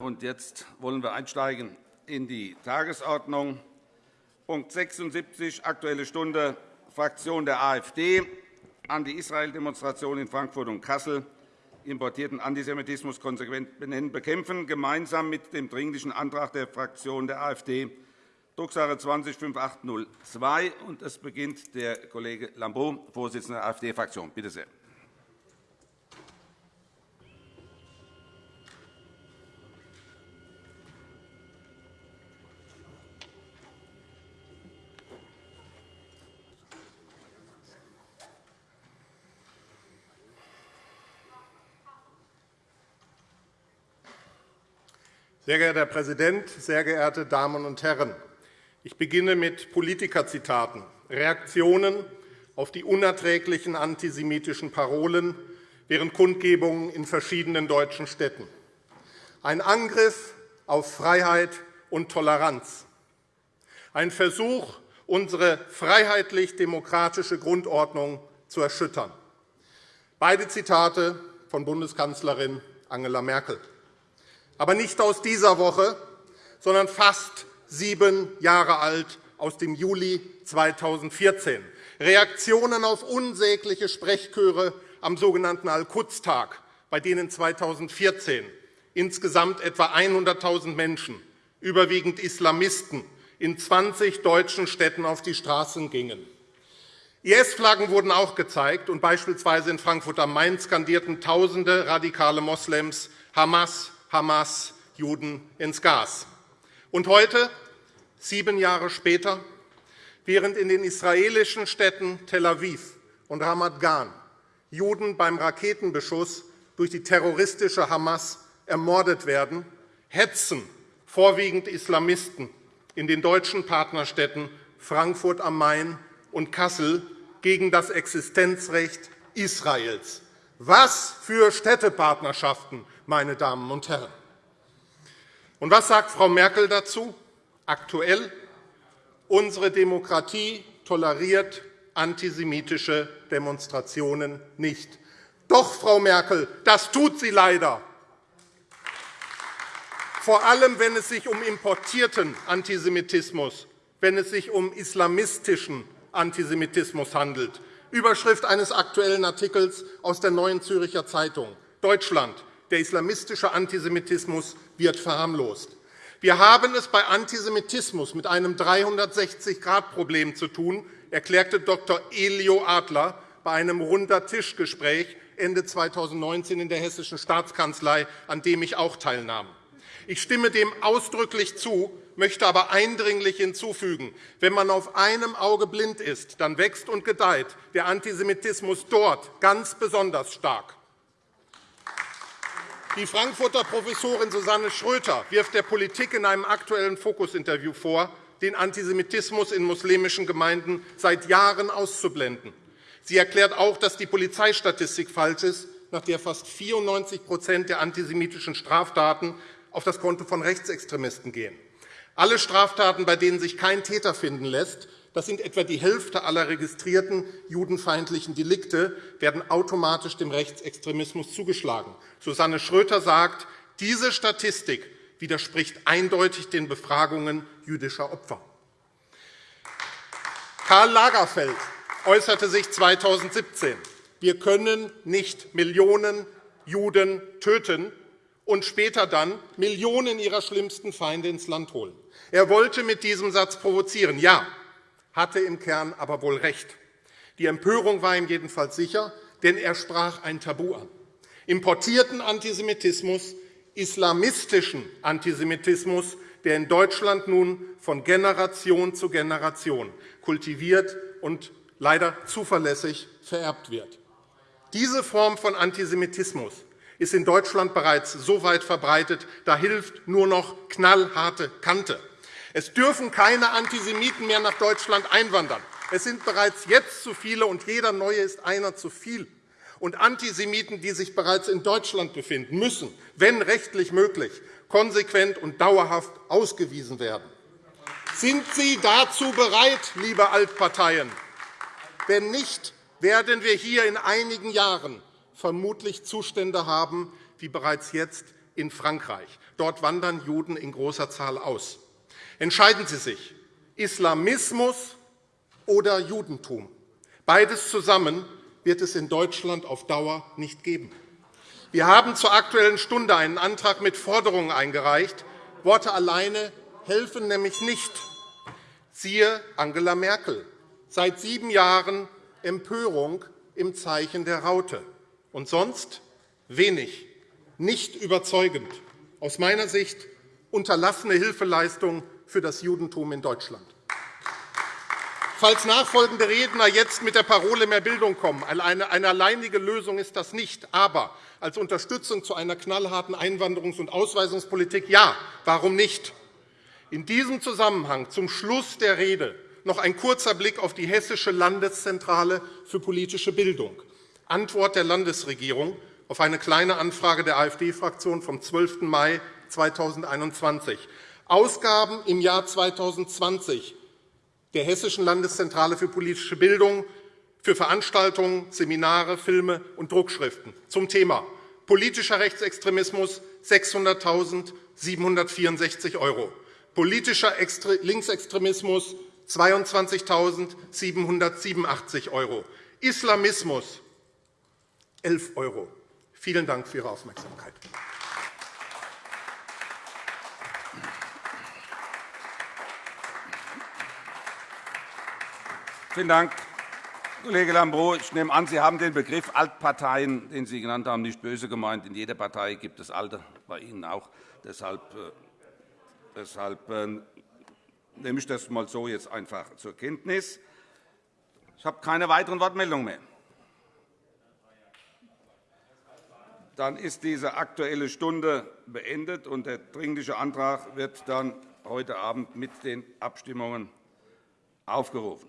Und jetzt wollen wir einsteigen in die Tagesordnung. Punkt 76, Aktuelle Stunde, Fraktion der AfD, Anti-Israel-Demonstration in Frankfurt und Kassel, importierten Antisemitismus konsequent benennen, bekämpfen, gemeinsam mit dem Dringlichen Antrag der Fraktion der AfD, Drucksache 20 5802. Es beginnt der Kollege Lambrou, Vorsitzender der AfD-Fraktion. Bitte sehr. Sehr geehrter Herr Präsident, sehr geehrte Damen und Herren! Ich beginne mit Politikerzitaten, Reaktionen auf die unerträglichen antisemitischen Parolen während Kundgebungen in verschiedenen deutschen Städten. Ein Angriff auf Freiheit und Toleranz. Ein Versuch, unsere freiheitlich-demokratische Grundordnung zu erschüttern. Beide Zitate von Bundeskanzlerin Angela Merkel aber nicht aus dieser Woche, sondern fast sieben Jahre alt, aus dem Juli 2014. Reaktionen auf unsägliche Sprechchöre am sogenannten Al-Quds-Tag, bei denen 2014 insgesamt etwa 100.000 Menschen, überwiegend Islamisten, in 20 deutschen Städten auf die Straßen gingen. IS-Flaggen wurden auch gezeigt, und beispielsweise in Frankfurt am Main skandierten Tausende radikale Moslems Hamas, Hamas Juden ins Gas. Und heute, sieben Jahre später, während in den israelischen Städten Tel Aviv und Ramat Gan Juden beim Raketenbeschuss durch die terroristische Hamas ermordet werden, hetzen vorwiegend Islamisten in den deutschen Partnerstädten Frankfurt am Main und Kassel gegen das Existenzrecht Israels. Was für Städtepartnerschaften meine Damen und Herren. Und was sagt Frau Merkel dazu? Aktuell, unsere Demokratie toleriert antisemitische Demonstrationen nicht. Doch, Frau Merkel, das tut sie leider. Vor allem, wenn es sich um importierten Antisemitismus, wenn es sich um islamistischen Antisemitismus handelt. Überschrift eines aktuellen Artikels aus der Neuen Züricher Zeitung. Deutschland der islamistische Antisemitismus wird verharmlost. Wir haben es bei Antisemitismus mit einem 360-Grad-Problem zu tun, erklärte Dr. Elio Adler bei einem Runder-Tisch-Gespräch Ende 2019 in der Hessischen Staatskanzlei, an dem ich auch teilnahm. Ich stimme dem ausdrücklich zu, möchte aber eindringlich hinzufügen, wenn man auf einem Auge blind ist, dann wächst und gedeiht der Antisemitismus dort ganz besonders stark. Die Frankfurter Professorin Susanne Schröter wirft der Politik in einem aktuellen Fokus-Interview vor, den Antisemitismus in muslimischen Gemeinden seit Jahren auszublenden. Sie erklärt auch, dass die Polizeistatistik falsch ist, nach der fast 94% der antisemitischen Straftaten auf das Konto von Rechtsextremisten gehen. Alle Straftaten, bei denen sich kein Täter finden lässt, das sind etwa die Hälfte aller registrierten judenfeindlichen Delikte, werden automatisch dem Rechtsextremismus zugeschlagen. Susanne Schröter sagt, diese Statistik widerspricht eindeutig den Befragungen jüdischer Opfer. Karl Lagerfeld äußerte sich 2017, wir können nicht Millionen Juden töten und später dann Millionen ihrer schlimmsten Feinde ins Land holen. Er wollte mit diesem Satz provozieren. Ja, hatte im Kern aber wohl recht. Die Empörung war ihm jedenfalls sicher, denn er sprach ein Tabu an. Importierten Antisemitismus, islamistischen Antisemitismus, der in Deutschland nun von Generation zu Generation kultiviert und leider zuverlässig vererbt wird. Diese Form von Antisemitismus ist in Deutschland bereits so weit verbreitet, da hilft nur noch knallharte Kante. Es dürfen keine Antisemiten mehr nach Deutschland einwandern. Es sind bereits jetzt zu viele, und jeder Neue ist einer zu viel. Und Antisemiten, die sich bereits in Deutschland befinden, müssen, wenn rechtlich möglich, konsequent und dauerhaft ausgewiesen werden. Sind Sie dazu bereit, liebe Altparteien? Wenn nicht, werden wir hier in einigen Jahren vermutlich Zustände haben, wie bereits jetzt in Frankreich. Dort wandern Juden in großer Zahl aus. Entscheiden Sie sich, Islamismus oder Judentum. Beides zusammen wird es in Deutschland auf Dauer nicht geben. Wir haben zur Aktuellen Stunde einen Antrag mit Forderungen eingereicht. Worte alleine helfen nämlich nicht. Siehe Angela Merkel. Seit sieben Jahren Empörung im Zeichen der Raute. Und sonst wenig, nicht überzeugend. Aus meiner Sicht unterlassene Hilfeleistung für das Judentum in Deutschland. Falls nachfolgende Redner jetzt mit der Parole mehr Bildung kommen, eine, eine alleinige Lösung ist das nicht, aber als Unterstützung zu einer knallharten Einwanderungs- und Ausweisungspolitik ja, warum nicht? In diesem Zusammenhang zum Schluss der Rede noch ein kurzer Blick auf die Hessische Landeszentrale für politische Bildung. Antwort der Landesregierung auf eine Kleine Anfrage der AfD-Fraktion vom 12. Mai 2021. Ausgaben im Jahr 2020 der Hessischen Landeszentrale für politische Bildung für Veranstaltungen, Seminare, Filme und Druckschriften zum Thema politischer Rechtsextremismus 600.764 €, politischer Linksextremismus 22.787 €, Islamismus 11 €. Vielen Dank für Ihre Aufmerksamkeit. Vielen Dank, Kollege Lambrou. Ich nehme an, Sie haben den Begriff Altparteien, den Sie genannt haben, nicht böse gemeint. In jeder Partei gibt es Alte, bei Ihnen auch. Deshalb, äh, deshalb äh, nehme ich das einmal so jetzt einfach zur Kenntnis. Ich habe keine weiteren Wortmeldungen mehr. Dann ist diese Aktuelle Stunde beendet, und der Dringliche Antrag wird dann heute Abend mit den Abstimmungen aufgerufen.